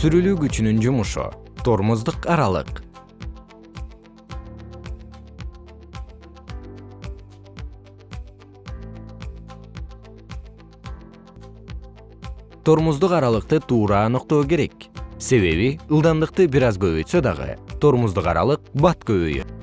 сүрүлүү күчүнүн жумушу тормоздук аралык. Тормоздук аралыкты туура аныктоо керек. Себеби ылдамдыкты бир аз көбөйтсө дагы тормоздук аралык бат көбөйөт.